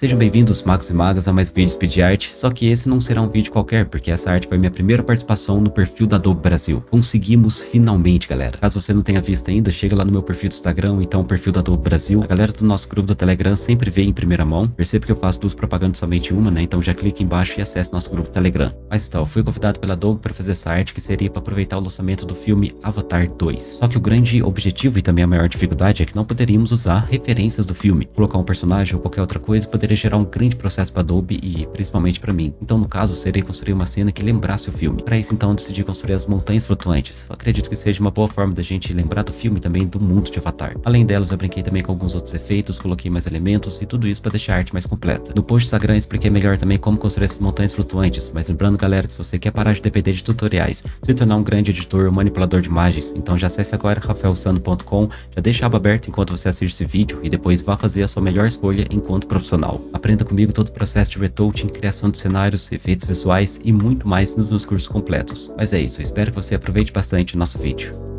Sejam bem-vindos, magos e magas, a mais um vídeo Speed Art, só que esse não será um vídeo qualquer, porque essa arte foi minha primeira participação no perfil da Adobe Brasil. Conseguimos finalmente, galera. Caso você não tenha visto ainda, chega lá no meu perfil do Instagram, então o perfil da Adobe Brasil. A galera do nosso grupo do Telegram sempre vê em primeira mão. Perceba que eu faço duas propagandas somente uma, né? Então já clique embaixo e acesse nosso grupo do Telegram. Mas então, fui convidado pela Adobe para fazer essa arte que seria para aproveitar o lançamento do filme Avatar 2. Só que o grande objetivo e também a maior dificuldade é que não poderíamos usar referências do filme. Colocar um personagem ou qualquer outra coisa poderia gerar um grande processo para Adobe e principalmente para mim. Então no caso seria construir uma cena que lembrasse o filme. Para isso então decidi construir as montanhas flutuantes. Acredito que seja uma boa forma da gente lembrar do filme e também do mundo de Avatar. Além delas eu brinquei também com alguns outros efeitos, coloquei mais elementos e tudo isso para deixar a arte mais completa. No post Instagram expliquei melhor também como construir essas montanhas flutuantes, mas lembrando galera que se você quer parar de depender de tutoriais, se tornar um grande editor ou manipulador de imagens, então já acesse agora rafaelsano.com, já deixa a aba aberta enquanto você assiste esse vídeo e depois vá fazer a sua melhor escolha enquanto profissional. Aprenda comigo todo o processo de retouching, criação de cenários, efeitos visuais e muito mais nos meus cursos completos. Mas é isso, espero que você aproveite bastante o nosso vídeo.